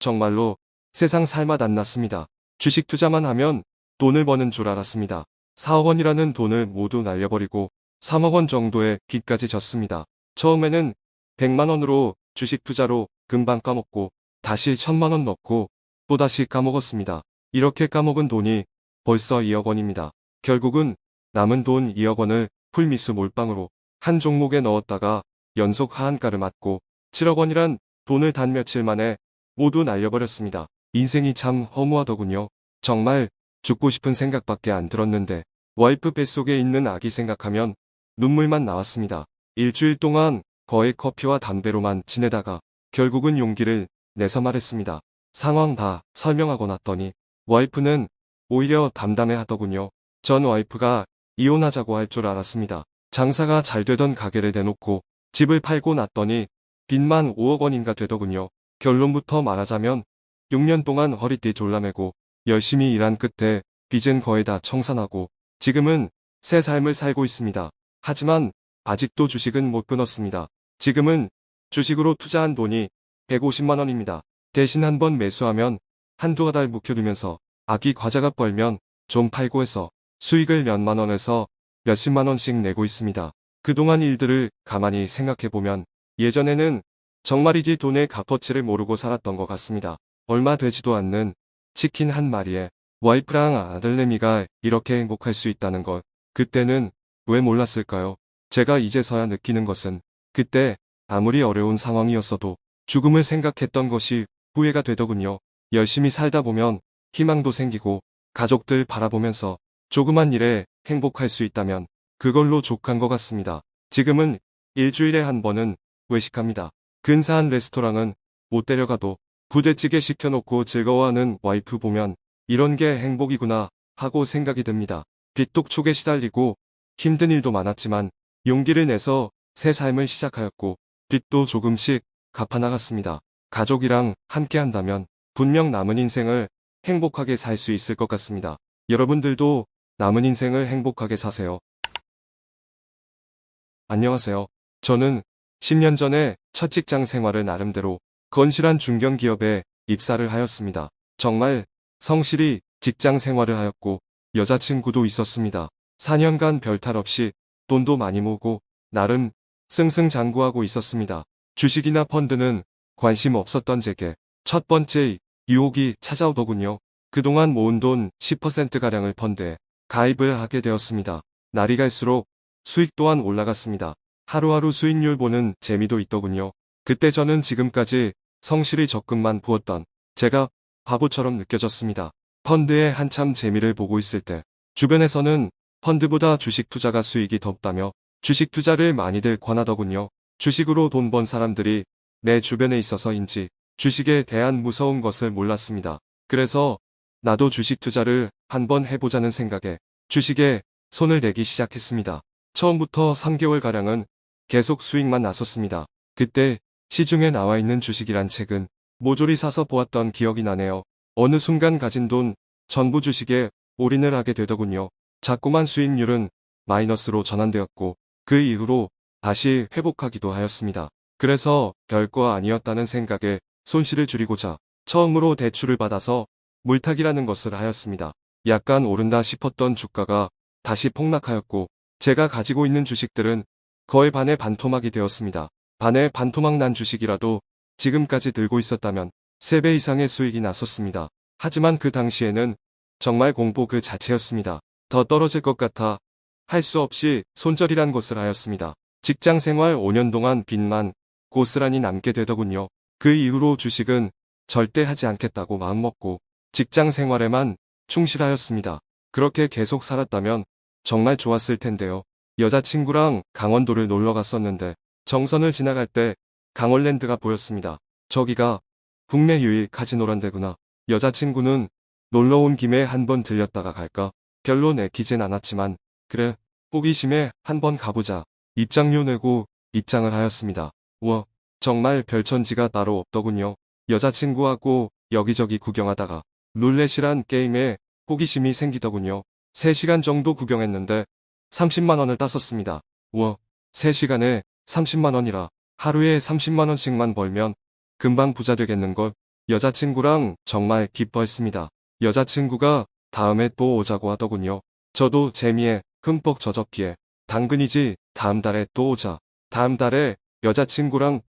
정말로 세상 살맛 안 났습니다. 주식 투자만 하면 돈을 버는 줄 알았습니다. 4억 원이라는 돈을 모두 날려버리고 3억 원 정도의 빚까지 졌습니다. 처음에는 100만 원으로 주식 투자로 금방 까먹고 다시 1000만 원 넣고 또다시 까먹었습니다. 이렇게 까먹은 돈이 벌써 2억 원입니다. 결국은 남은 돈 2억 원을 풀미스 몰빵으로 한 종목에 넣었다가 연속 하한가를 맞고 7억 원이란 돈을 단 며칠 만에 모두 날려버렸습니다. 인생이 참 허무하더군요. 정말 죽고 싶은 생각밖에 안 들었는데 와이프 뱃속에 있는 아기 생각하면 눈물만 나왔습니다. 일주일 동안 거의 커피와 담배로만 지내다가 결국은 용기를 내서 말했습니다. 상황 다 설명하고 났더니 와이프는 오히려 담담해 하더군요. 전 와이프가 이혼하자고 할 줄 알았습니다. 장사가 잘 되던 가게를 대놓고 집을 팔고 났더니 빚만 5억 원인가 되더군요. 결론부터 말하자면 6년 동안 허리띠 졸라매고 열심히 일한 끝에 빚은 거의 다 청산하고 지금은 새 삶을 살고 있습니다. 하지만 아직도 주식은 못 끊었습니다. 지금은 주식으로 투자한 돈이 150만원입니다. 대신 한 번 매수하면 한두 달 묵혀두면서 아기 과자가 벌면 좀 팔고 해서 수익을 몇만 원에서 몇십만 원씩 내고 있습니다. 그동안 일들을 가만히 생각해보면 예전에는 정말이지 돈의 값어치를 모르고 살았던 것 같습니다. 얼마 되지도 않는 치킨 한 마리에 와이프랑 아들내미가 이렇게 행복할 수 있다는 것 그때는 왜 몰랐을까요? 제가 이제서야 느끼는 것은 그때 아무리 어려운 상황이었어도 죽음을 생각했던 것이 후회가 되더군요. 열심히 살다 보면 희망도 생기고 가족들 바라보면서 조그만 일에 행복할 수 있다면 그걸로 족한 것 같습니다. 지금은 일주일에 한 번은 외식합니다. 근사한 레스토랑은 못 데려가도 부대찌개 시켜놓고 즐거워하는 와이프 보면 이런 게 행복이구나 하고 생각이 듭니다. 빚독촉에 시달리고 힘든 일도 많았지만 용기를 내서 새 삶을 시작하였고 빚도 조금씩 갚아나갔습니다. 가족이랑 함께 한다면 분명 남은 인생을 행복하게 살 수 있을 것 같습니다. 여러분들도 남은 인생을 행복하게 사세요. 안녕하세요. 저는 10년 전에 첫 직장 생활을 나름대로 건실한 중견기업에 입사를 하였습니다. 정말 성실히 직장 생활을 하였고 여자친구도 있었습니다. 4년간 별탈 없이 돈도 많이 모으고 나름 승승장구하고 있었습니다. 주식이나 펀드는 관심 없었던 제게 첫 번째 유혹이 찾아오더군요. 그동안 모은 돈 10%가량을 펀드에 가입을 하게 되었습니다. 날이 갈수록 수익 또한 올라갔습니다. 하루하루 수익률 보는 재미도 있더군요. 그때 저는 지금까지 성실히 적금만 부었던 제가 바보처럼 느껴졌습니다. 펀드에 한참 재미를 보고 있을 때 주변에서는 펀드보다 주식 투자가 수익이 덥다며 주식 투자를 많이들 권하더군요. 주식으로 돈 번 사람들이 내 주변에 있어서인지 주식에 대한 무서운 것을 몰랐습니다. 그래서 나도 주식 투자를 한번 해보자는 생각에 주식에 손을 대기 시작했습니다. 처음부터 3개월가량은 계속 수익만 났었습니다. 그때 시중에 나와 있는 주식이란 책은 모조리 사서 보았던 기억이 나네요. 어느 순간 가진 돈 전부 주식에 올인을 하게 되더군요. 자꾸만 수익률은 마이너스로 전환되었고 그 이후로 다시 회복하기도 하였습니다. 그래서 별거 아니었다는 생각에 손실을 줄이고자 처음으로 대출을 받아서 물타기라는 것을 하였습니다. 약간 오른다 싶었던 주가가 다시 폭락하였고 제가 가지고 있는 주식들은 거의 반에 반토막이 되었습니다. 반에 반토막 난 주식이라도 지금까지 들고 있었다면 3배 이상의 수익이 났었습니다. 하지만 그 당시에는 정말 공포 그 자체였습니다. 더 떨어질 것 같아 할 수 없이 손절이란 것을 하였습니다. 직장 생활 5년 동안 빚만 고스란히 남게 되더군요. 그 이후로 주식은 절대 하지 않겠다고 마음먹고 직장 생활에만 충실하였습니다. 그렇게 계속 살았다면 정말 좋았을 텐데요. 여자친구랑 강원도를 놀러 갔었는데 정선을 지나갈 때 강원랜드가 보였습니다. 저기가 국내 유일 카지노란 데구나. 여자친구는 놀러 온 김에 한번 들렸다가 갈까? 별로 내키진 않았지만 그래 호기심에 한번 가보자. 입장료 내고 입장을 하였습니다. 우와 정말 별천지가 따로 없더군요. 여자친구하고 여기저기 구경하다가 룰렛이란 게임에 호기심이 생기더군요. 3시간 정도 구경했는데 30만원을 땄었습니다. 우와 3시간에 30만원이라 하루에 30만원씩만 벌면 금방 부자 되겠는걸. 여자친구랑 정말 기뻐했습니다. 여자친구가 다음에 또 오자고 하더군요. 저도 재미에 흠뻑 젖었기에 당근이지 다음 달에 또 오자. 다음 달에 여자친구랑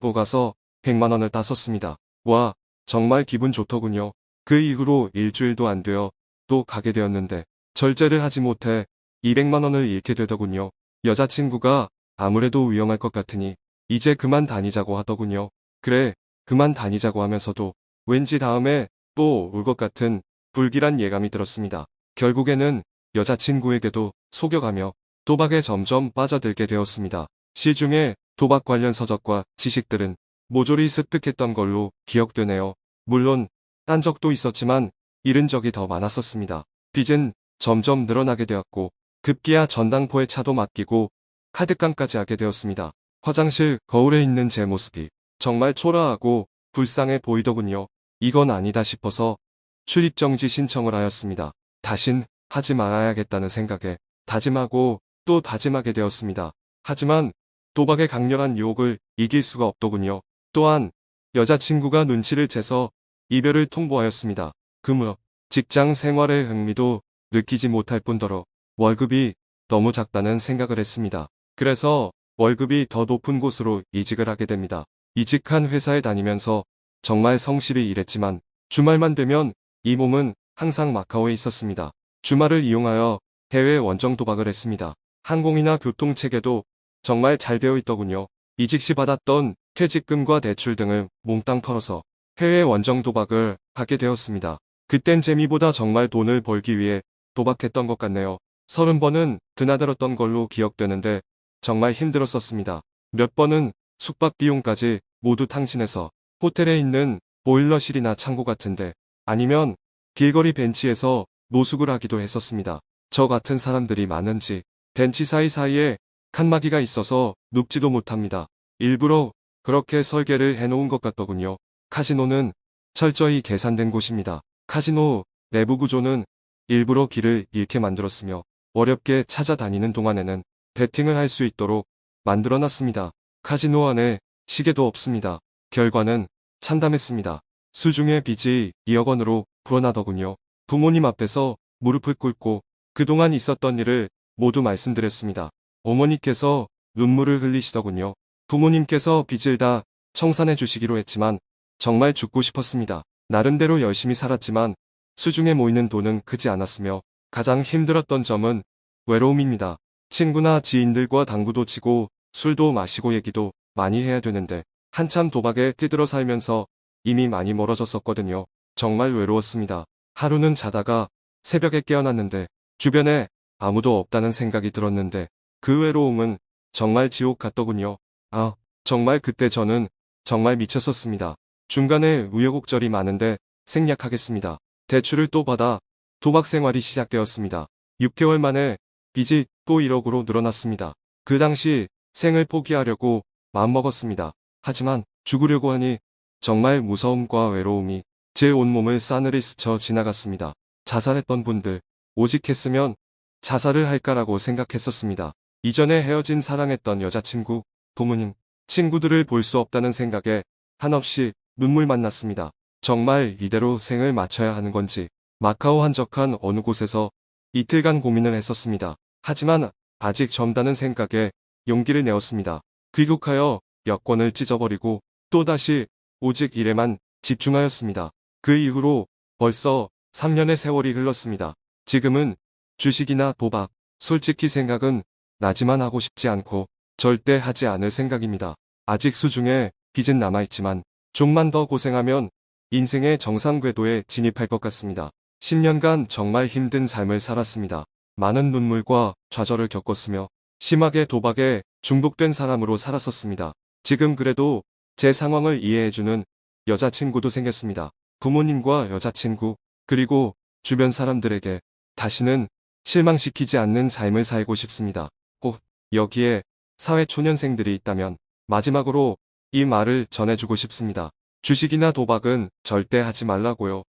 또 가서 100만 원을 따섰습니다. 와, 정말 기분 좋더군요. 그 이후로 일주일도 안 되어 또 가게 되었는데 절제를 하지 못해 200만 원을 잃게 되더군요. 여자친구가 아무래도 위험할 것 같으니 이제 그만 다니자고 하더군요. 그래, 그만 다니자고 하면서도 왠지 다음에 또 올 것 같은 불길한 예감이 들었습니다. 결국에는 여자친구에게도 속여가며 도박에 점점 빠져들게 되었습니다. 시중에 도박 관련 서적과 지식들은 모조리 습득했던 걸로 기억되네요. 물론 딴 적도 있었지만 잃은 적이 더 많았었습니다. 빚은 점점 늘어나게 되었고 급기야 전당포에 차도 맡기고 카드깡까지 하게 되었습니다. 화장실 거울에 있는 제 모습이 정말 초라하고 불쌍해 보이더군요. 이건 아니다 싶어서 출입정지 신청을 하였습니다. 다신 하지 말아야겠다는 생각에 다짐하고 또 다짐하게 되었습니다. 하지만 도박의 강렬한 유혹을 이길 수가 없더군요. 또한 여자친구가 눈치를 채서 이별을 통보하였습니다. 그 무렵 직장 생활의 흥미도 느끼지 못할 뿐더러 월급이 너무 작다는 생각을 했습니다. 그래서 월급이 더 높은 곳으로 이직을 하게 됩니다. 이직한 회사에 다니면서 정말 성실히 일했지만 주말만 되면 이 몸은 항상 마카오에 있었습니다. 주말을 이용하여 해외 원정 도박을 했습니다. 항공이나 교통 체계도 정말 잘 되어 있더군요. 이직 시 받았던 퇴직금과 대출 등을 몽땅 털어서 해외 원정 도박을 하게 되었습니다. 그땐 재미보다 정말 돈을 벌기 위해 도박했던 것 같네요. 서른 번은 드나들었던 걸로 기억되는데 정말 힘들었었습니다. 몇 번은 숙박 비용까지 모두 탕진해서 호텔에 있는 보일러실이나 창고 같은데 아니면 길거리 벤치에서 노숙을 하기도 했었습니다. 저 같은 사람들이 많은지 벤치 사이사이에 칸막이가 있어서 눕지도 못합니다. 일부러 그렇게 설계를 해놓은 것 같더군요. 카지노는 철저히 계산된 곳입니다. 카지노 내부 구조는 일부러 길을 잃게 만들었으며 어렵게 찾아다니는 동안에는 베팅을 할 수 있도록 만들어놨습니다. 카지노 안에 시계도 없습니다. 결과는 참담했습니다. 수중의 빚이 2억 원으로 불어나더군요. 부모님 앞에서 무릎을 꿇고 그동안 있었던 일을 모두 말씀드렸습니다. 어머니께서 눈물을 흘리시더군요. 부모님께서 빚을 다 청산해 주시기로 했지만 정말 죽고 싶었습니다. 나름대로 열심히 살았지만 수중에 모이는 돈은 크지 않았으며 가장 힘들었던 점은 외로움입니다. 친구나 지인들과 당구도 치고 술도 마시고 얘기도 많이 해야 되는데 한참 도박에 뛰들어 살면서 이미 많이 멀어졌었거든요. 정말 외로웠습니다. 하루는 자다가 새벽에 깨어났는데 주변에 아무도 없다는 생각이 들었는데 그 외로움은 정말 지옥 같더군요. 아, 정말 그때 저는 정말 미쳤었습니다. 중간에 우여곡절이 많은데 생략하겠습니다. 대출을 또 받아 도박 생활이 시작되었습니다. 6개월 만에 빚이 또 1억으로 늘어났습니다. 그 당시 생을 포기하려고 마음먹었습니다. 하지만 죽으려고 하니 정말 무서움과 외로움이 제 온몸을 싸늘히 스쳐 지나갔습니다. 자살했던 분들, 오직 했으면 자살을 할까라고 생각했었습니다. 이전에 헤어진 사랑했던 여자친구, 부모님, 친구들을 볼 수 없다는 생각에 한없이 눈물 만 났습니다. 정말 이대로 생을 마쳐야 하는 건지 마카오 한적한 어느 곳에서 이틀간 고민을 했었습니다. 하지만 아직 젊다는 생각에 용기를 내었습니다. 귀국하여 여권을 찢어버리고 또다시 오직 일에만 집중하였습니다. 그 이후로 벌써 3년의 세월이 흘렀습니다. 지금은 주식이나 도박, 솔직히 생각은 나지만 하고 싶지 않고 절대 하지 않을 생각입니다. 아직 수중에 빚은 남아있지만 좀만 더 고생하면 인생의 정상 궤도에 진입할 것 같습니다. 10년간 정말 힘든 삶을 살았습니다. 많은 눈물과 좌절을 겪었으며 심하게 도박에 중독된 사람으로 살았었습니다. 지금 그래도 제 상황을 이해해주는 여자친구도 생겼습니다. 부모님과 여자친구, 그리고 주변 사람들에게 다시는 실망시키지 않는 삶을 살고 싶습니다. 꼭 여기에 사회초년생들이 있다면 마지막으로 이 말을 전해주고 싶습니다. 주식이나 도박은 절대 하지 말라고요.